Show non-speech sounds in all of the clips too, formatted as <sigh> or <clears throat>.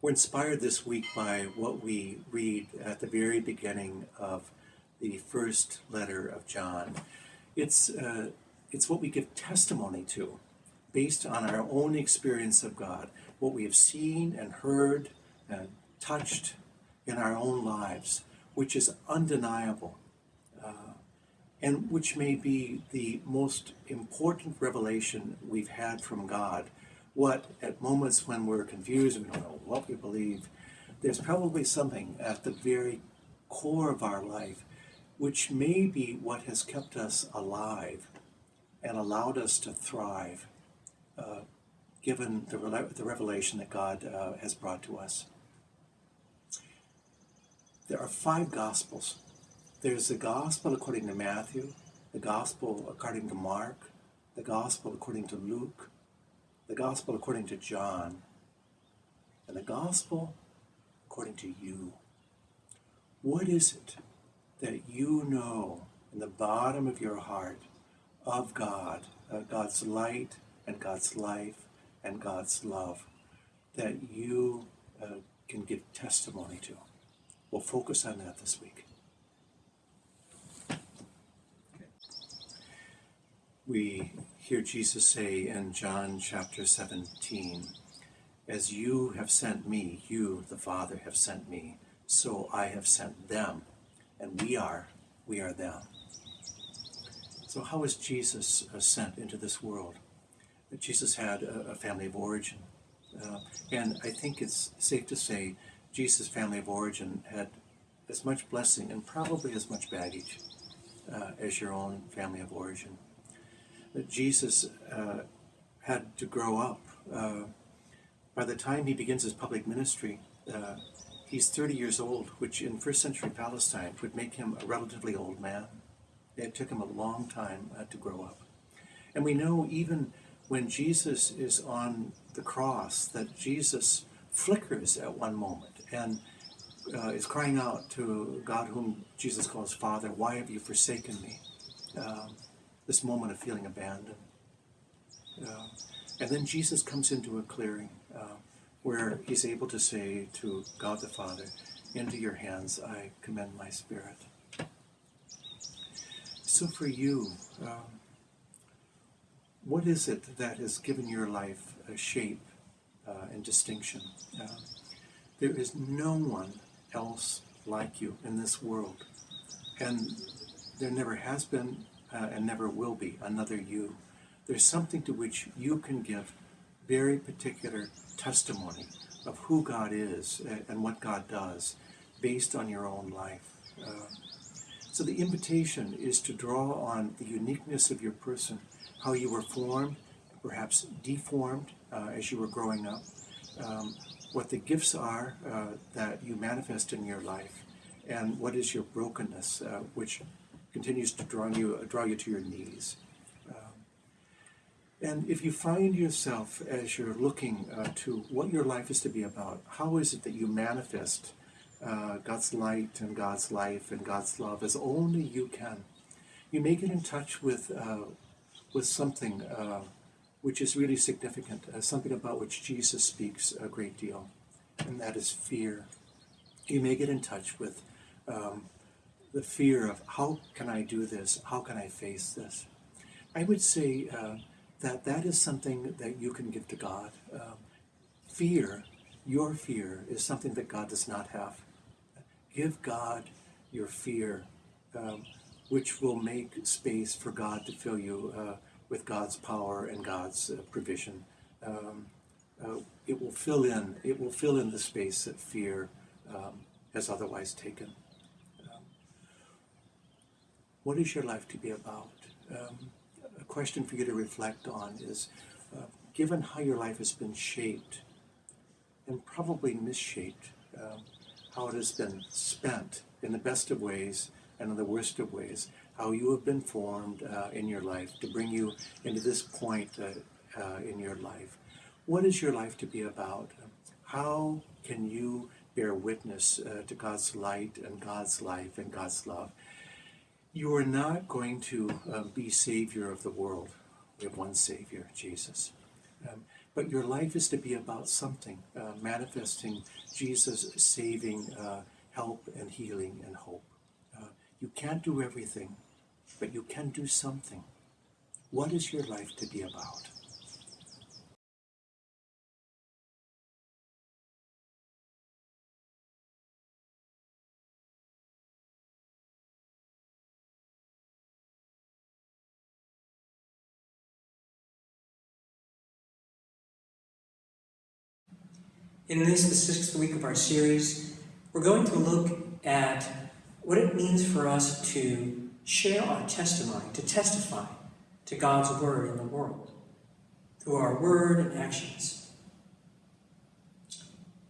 We're inspired this week by what we read at the very beginning of the first letter of John. It's, uh, it's what we give testimony to based on our own experience of God, what we have seen and heard and touched in our own lives, which is undeniable uh, and which may be the most important revelation we've had from God what at moments when we're confused, and we don't know what we believe, there's probably something at the very core of our life which may be what has kept us alive and allowed us to thrive, uh, given the, the revelation that God uh, has brought to us. There are five Gospels. There's the Gospel according to Matthew, the Gospel according to Mark, the Gospel according to Luke, the gospel according to John, and the gospel according to you. What is it that you know in the bottom of your heart of God, uh, God's light and God's life and God's love that you uh, can give testimony to? We'll focus on that this week. We hear Jesus say in John chapter 17, As you have sent me, you, the Father, have sent me, so I have sent them, and we are, we are them. So how was Jesus uh, sent into this world? Jesus had a, family of origin. Uh, and I think it's safe to say Jesus' family of origin had as much blessing and probably as much baggage uh, as your own family of origin Jesus uh, had to grow up. Uh, by the time he begins his public ministry, uh, he's 30 years old, which in first century Palestine would make him a relatively old man. It took him a long time uh, to grow up. And we know even when Jesus is on the cross that Jesus flickers at one moment and uh, is crying out to God, whom Jesus calls Father, Why have you forsaken me? Um, this moment of feeling abandoned. Uh, and then Jesus comes into a clearing uh, where he's able to say to God the Father, Into your hands I commend my spirit. So for you, um, what is it that has given your life a shape uh, and distinction? Uh, there is no one else like you in this world. And there never has been uh, and never will be another you. There's something to which you can give very particular testimony of who God is uh, and what God does based on your own life. Uh, so the invitation is to draw on the uniqueness of your person, how you were formed, perhaps deformed uh, as you were growing up, um, what the gifts are uh, that you manifest in your life, and what is your brokenness, uh, which continues to draw you, draw you to your knees. Um, and if you find yourself as you're looking uh, to what your life is to be about, how is it that you manifest uh, God's light and God's life and God's love as only you can? You may get in touch with, uh, with something uh, which is really significant, uh, something about which Jesus speaks a great deal, and that is fear. You may get in touch with um, the fear of how can I do this? How can I face this? I would say uh, that that is something that you can give to God. Uh, fear, your fear, is something that God does not have. Give God your fear, um, which will make space for God to fill you uh, with God's power and God's uh, provision. Um, uh, it will fill in. It will fill in the space that fear um, has otherwise taken. What is your life to be about? Um, a question for you to reflect on is uh, given how your life has been shaped and probably misshaped, um, how it has been spent in the best of ways and in the worst of ways, how you have been formed uh, in your life to bring you into this point uh, uh in your life. What is your life to be about? How can you bear witness uh, to God's light and God's life and God's love? You are not going to uh, be Savior of the world. We have one Savior, Jesus. Um, but your life is to be about something, uh, manifesting Jesus' saving uh, help and healing and hope. Uh, you can't do everything, but you can do something. What is your life to be about? In this, the sixth week of our series, we're going to look at what it means for us to share our testimony, to testify to God's word in the world through our word and actions.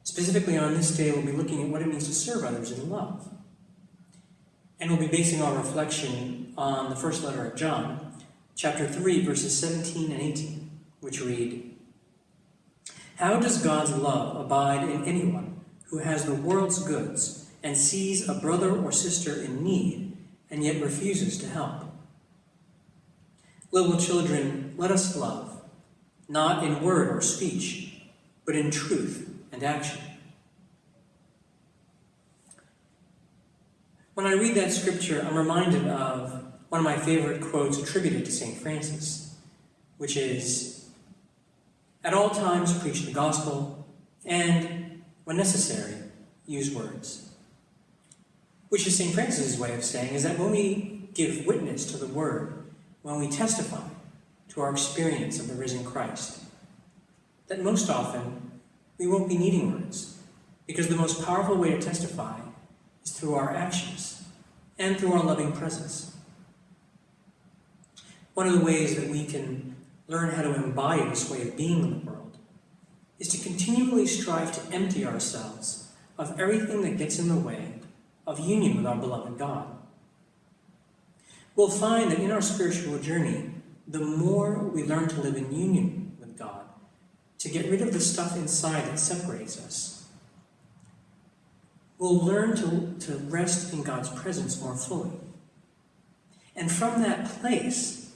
Specifically on this day, we'll be looking at what it means to serve others in love. And we'll be basing our reflection on the first letter of John, chapter 3, verses 17 and 18, which read, how does God's love abide in anyone who has the world's goods and sees a brother or sister in need and yet refuses to help? Little children, let us love, not in word or speech, but in truth and action. When I read that scripture, I'm reminded of one of my favorite quotes attributed to St. Francis, which is at all times, preach the gospel, and, when necessary, use words. Which is St. Francis' way of saying is that when we give witness to the word, when we testify to our experience of the risen Christ, that most often we won't be needing words, because the most powerful way to testify is through our actions and through our loving presence. One of the ways that we can learn how to embody this way of being in the world is to continually strive to empty ourselves of everything that gets in the way of union with our beloved God. We'll find that in our spiritual journey, the more we learn to live in union with God, to get rid of the stuff inside that separates us, we'll learn to, to rest in God's presence more fully. And from that place,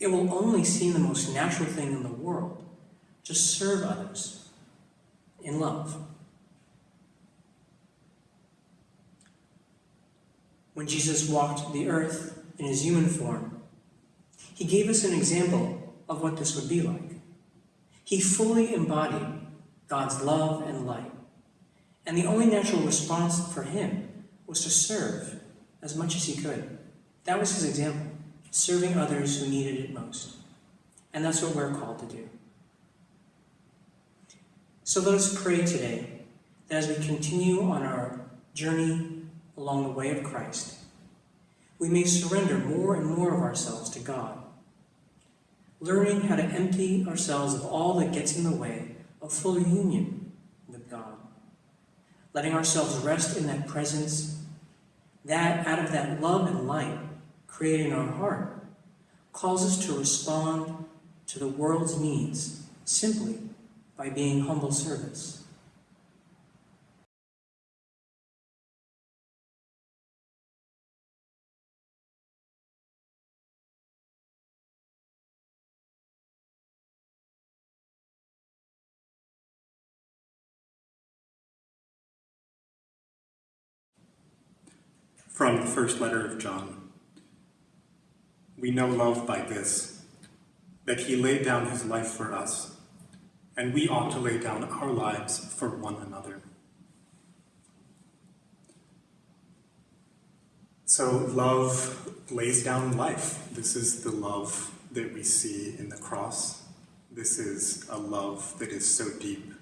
it will only seem the most natural thing in the world to serve others in love. When Jesus walked the earth in his human form, he gave us an example of what this would be like. He fully embodied God's love and light. And the only natural response for him was to serve as much as he could. That was his example serving others who needed it most. And that's what we're called to do. So let us pray today that as we continue on our journey along the way of Christ, we may surrender more and more of ourselves to God, learning how to empty ourselves of all that gets in the way of full union with God, letting ourselves rest in that presence, that out of that love and light, created in our heart calls us to respond to the world's needs simply by being humble servants. From the first letter of John. We know love by this, that he laid down his life for us, and we ought to lay down our lives for one another. So love lays down life. This is the love that we see in the cross. This is a love that is so deep,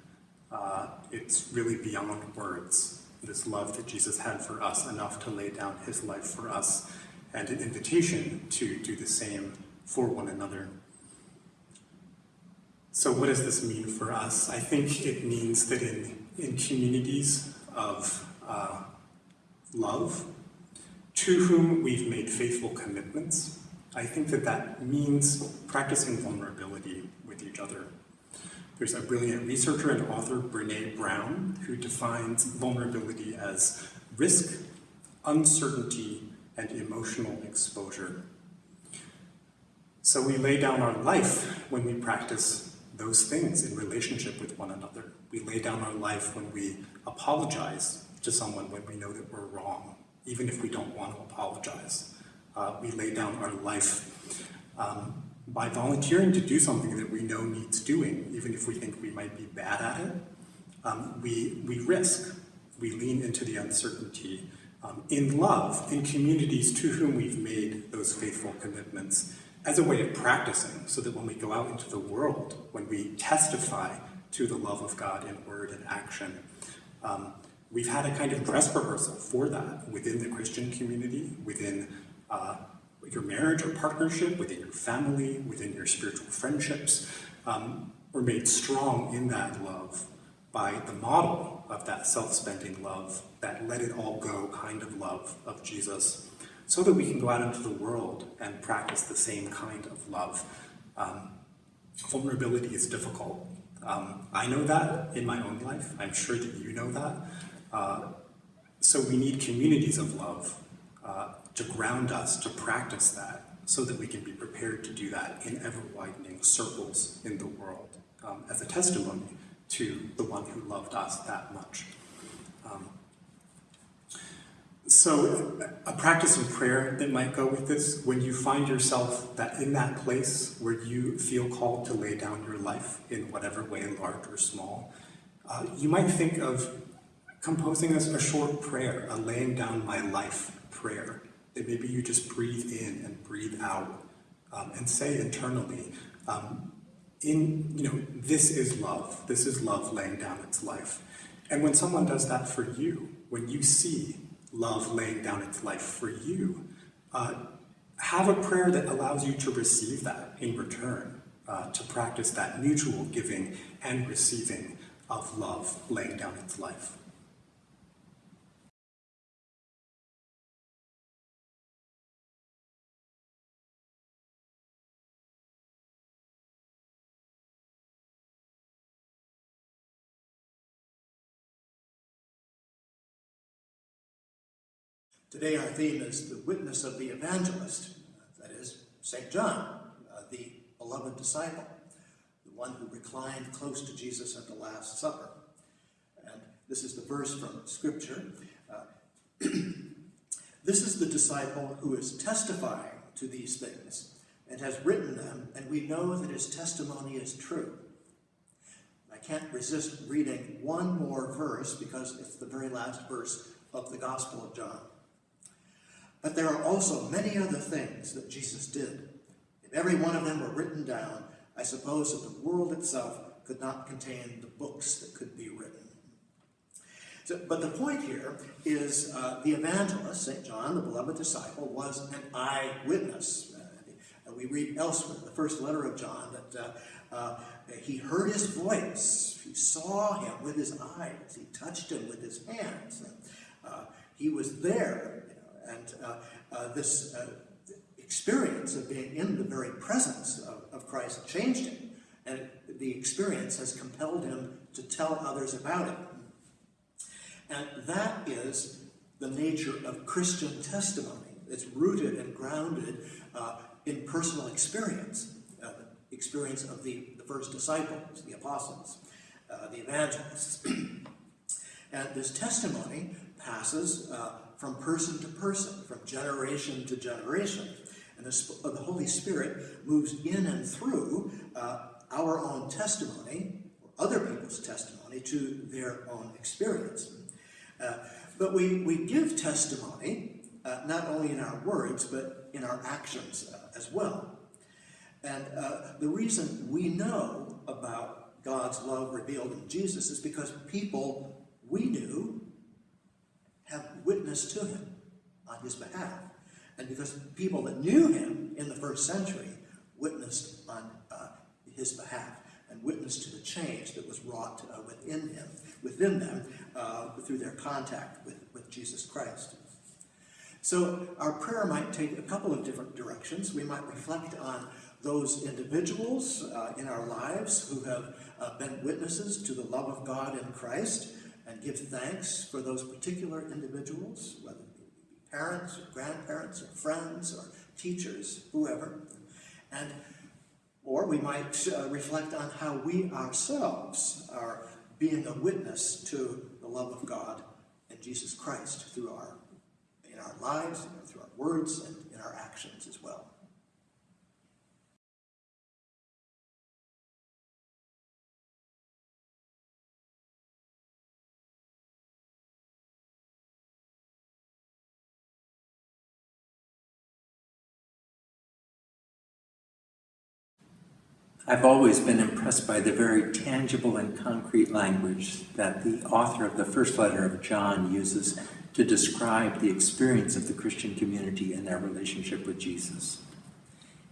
uh, it's really beyond words. This love that Jesus had for us, enough to lay down his life for us and an invitation to do the same for one another. So what does this mean for us? I think it means that in, in communities of uh, love, to whom we've made faithful commitments, I think that that means practicing vulnerability with each other. There's a brilliant researcher and author, Brene Brown, who defines vulnerability as risk, uncertainty, and emotional exposure. So we lay down our life when we practice those things in relationship with one another. We lay down our life when we apologize to someone when we know that we're wrong, even if we don't want to apologize. Uh, we lay down our life um, by volunteering to do something that we know needs doing, even if we think we might be bad at it. Um, we, we risk, we lean into the uncertainty um, in love, in communities to whom we've made those faithful commitments as a way of practicing, so that when we go out into the world, when we testify to the love of God in word and action, um, we've had a kind of dress rehearsal for that within the Christian community, within uh, your marriage or partnership, within your family, within your spiritual friendships. Um, we're made strong in that love by the model of that self-spending love, that let it all go kind of love of Jesus, so that we can go out into the world and practice the same kind of love. Um, vulnerability is difficult. Um, I know that in my own life. I'm sure that you know that. Uh, so we need communities of love uh, to ground us, to practice that, so that we can be prepared to do that in ever-widening circles in the world um, as a testimony to the one who loved us that much. Um, so a practice in prayer that might go with this, when you find yourself that in that place where you feel called to lay down your life in whatever way, large or small, uh, you might think of composing a, a short prayer, a laying down my life prayer, that maybe you just breathe in and breathe out um, and say internally, um, in, you know, this is love. This is love laying down its life. And when someone does that for you, when you see love laying down its life for you, uh, have a prayer that allows you to receive that in return, uh, to practice that mutual giving and receiving of love laying down its life. Today our theme is the witness of the evangelist, that is, St. John, uh, the beloved disciple, the one who reclined close to Jesus at the Last Supper. And this is the verse from Scripture. Uh, <clears throat> this is the disciple who is testifying to these things and has written them, and we know that his testimony is true. I can't resist reading one more verse because it's the very last verse of the Gospel of John. But there are also many other things that Jesus did. If every one of them were written down, I suppose that the world itself could not contain the books that could be written. So, but the point here is uh, the evangelist, St. John, the beloved disciple, was an eyewitness. Uh, we read elsewhere, the first letter of John, that uh, uh, he heard his voice, he saw him with his eyes, he touched him with his hands. Uh, he was there and uh, uh, this uh, experience of being in the very presence of, of Christ changed him. And the experience has compelled him to tell others about it. And that is the nature of Christian testimony. It's rooted and grounded uh, in personal experience, uh, experience of the, the first disciples, the apostles, uh, the evangelists. <clears throat> and this testimony passes from person to person, from generation to generation. And the, uh, the Holy Spirit moves in and through uh, our own testimony, or other people's testimony, to their own experience. Uh, but we, we give testimony uh, not only in our words, but in our actions uh, as well. And uh, the reason we know about God's love revealed in Jesus is because people we knew have witnessed to him on his behalf. And because people that knew him in the first century witnessed on uh, his behalf and witnessed to the change that was wrought uh, within him, within them, uh, through their contact with, with Jesus Christ. So our prayer might take a couple of different directions. We might reflect on those individuals uh, in our lives who have uh, been witnesses to the love of God in Christ and give thanks for those particular individuals, whether be parents or grandparents or friends or teachers, whoever. And or we might uh, reflect on how we ourselves are being a witness to the love of God and Jesus Christ through our in our lives, through our words, and in our actions as well. I've always been impressed by the very tangible and concrete language that the author of the first letter of John uses to describe the experience of the Christian community and their relationship with Jesus.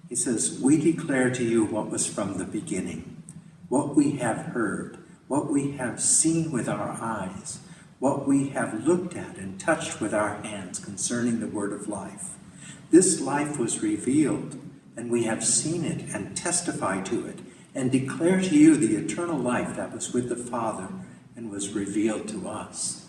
He says, We declare to you what was from the beginning, what we have heard, what we have seen with our eyes, what we have looked at and touched with our hands concerning the word of life. This life was revealed and we have seen it and testify to it and declare to you the eternal life that was with the Father and was revealed to us.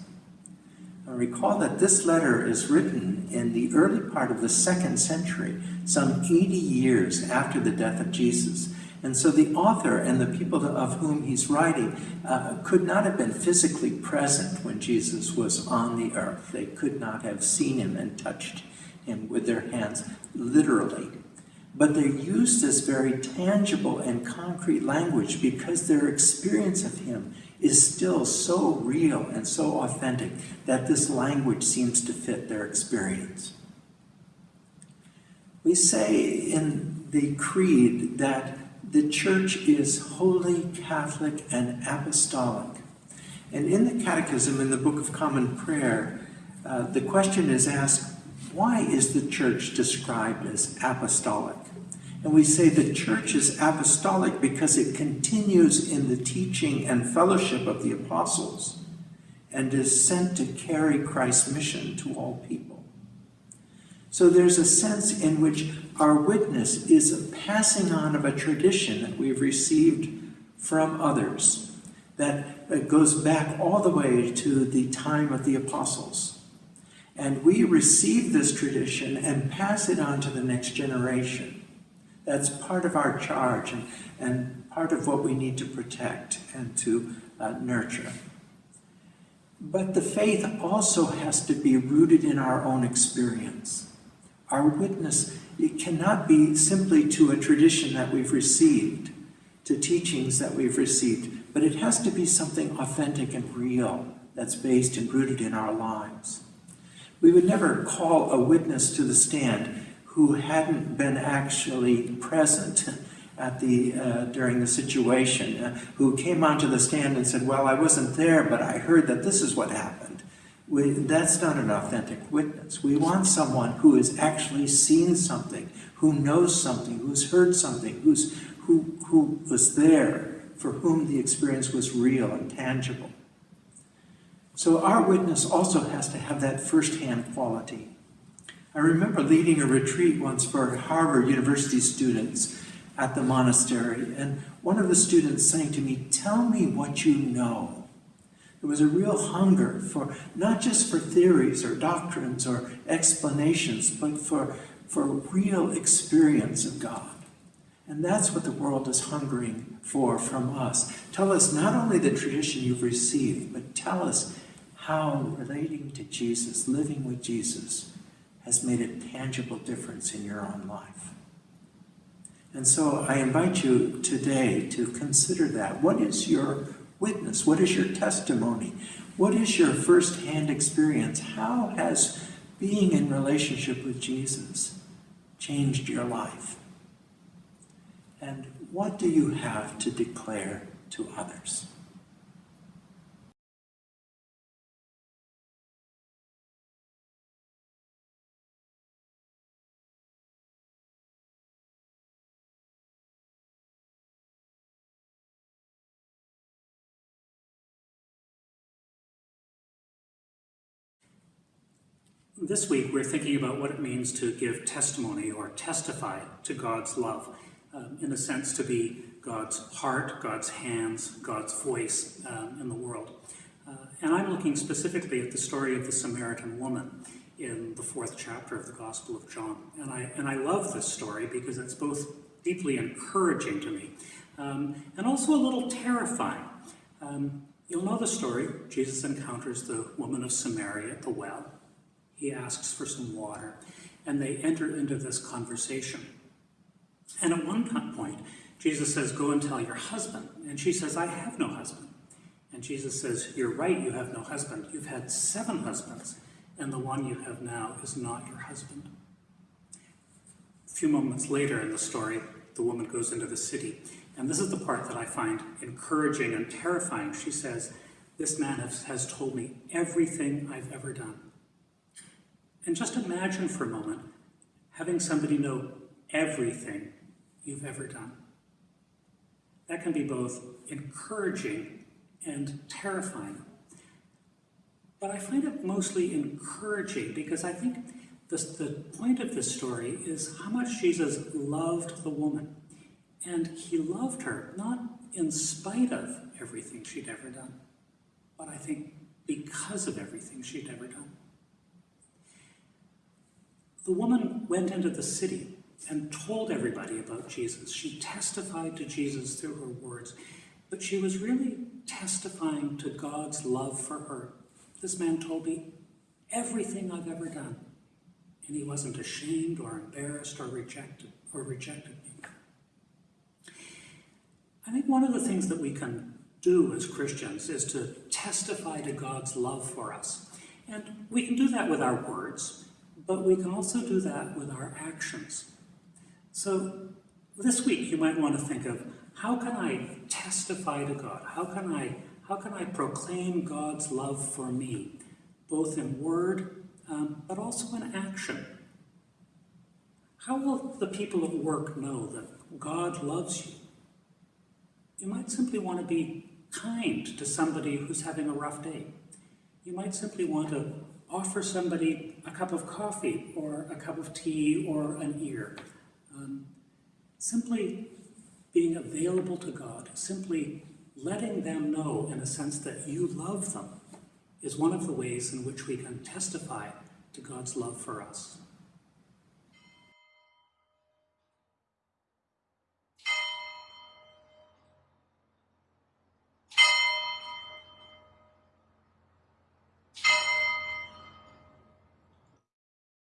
Now recall that this letter is written in the early part of the second century, some 80 years after the death of Jesus. And so the author and the people of whom he's writing uh, could not have been physically present when Jesus was on the earth. They could not have seen him and touched him with their hands, literally but they use this very tangible and concrete language because their experience of him is still so real and so authentic that this language seems to fit their experience. We say in the Creed that the church is holy, Catholic, and apostolic. And in the Catechism, in the Book of Common Prayer, uh, the question is asked, why is the church described as apostolic? And we say the church is apostolic because it continues in the teaching and fellowship of the apostles and is sent to carry Christ's mission to all people. So there's a sense in which our witness is a passing on of a tradition that we've received from others that uh, goes back all the way to the time of the apostles. And we receive this tradition and pass it on to the next generation. That's part of our charge and, and part of what we need to protect and to uh, nurture. But the faith also has to be rooted in our own experience. Our witness, it cannot be simply to a tradition that we've received, to teachings that we've received, but it has to be something authentic and real that's based and rooted in our lives. We would never call a witness to the stand who hadn't been actually present at the uh, during the situation, uh, who came onto the stand and said, "Well, I wasn't there, but I heard that this is what happened." We, that's not an authentic witness. We want someone who has actually seen something, who knows something, who's heard something, who's who who was there, for whom the experience was real and tangible. So our witness also has to have that first-hand quality. I remember leading a retreat once for Harvard University students at the monastery, and one of the students saying to me, Tell me what you know. There was a real hunger for not just for theories or doctrines or explanations, but for, for real experience of God. And that's what the world is hungering for from us. Tell us not only the tradition you've received, but tell us how relating to Jesus, living with Jesus, has made a tangible difference in your own life. And so I invite you today to consider that. What is your witness? What is your testimony? What is your firsthand experience? How has being in relationship with Jesus changed your life? And what do you have to declare to others? This week, we're thinking about what it means to give testimony or testify to God's love, um, in a sense, to be God's heart, God's hands, God's voice um, in the world. Uh, and I'm looking specifically at the story of the Samaritan woman in the fourth chapter of the Gospel of John. And I, and I love this story because it's both deeply encouraging to me, um, and also a little terrifying. Um, you'll know the story. Jesus encounters the woman of Samaria at the well. He asks for some water, and they enter into this conversation. And at one point, Jesus says, Go and tell your husband. And she says, I have no husband. And Jesus says, You're right, you have no husband. You've had seven husbands, and the one you have now is not your husband. A few moments later in the story, the woman goes into the city. And this is the part that I find encouraging and terrifying. She says, This man has, told me everything I've ever done. And just imagine for a moment having somebody know everything you've ever done. That can be both encouraging and terrifying. But I find it mostly encouraging because I think the, the point of this story is how much Jesus loved the woman. And he loved her, not in spite of everything she'd ever done, but I think because of everything she'd ever done. The woman went into the city and told everybody about Jesus. She testified to Jesus through her words, but she was really testifying to God's love for her. This man told me everything I've ever done, and he wasn't ashamed or embarrassed or rejected or rejected me. I think one of the things that we can do as Christians is to testify to God's love for us. And we can do that with our words, but we can also do that with our actions. So this week you might want to think of how can I testify to God? How can I how can I proclaim God's love for me, both in word um, but also in action? How will the people at work know that God loves you? You might simply want to be kind to somebody who's having a rough day. You might simply want to offer somebody a cup of coffee or a cup of tea or an ear. Um, simply being available to God, simply letting them know in a sense that you love them is one of the ways in which we can testify to God's love for us.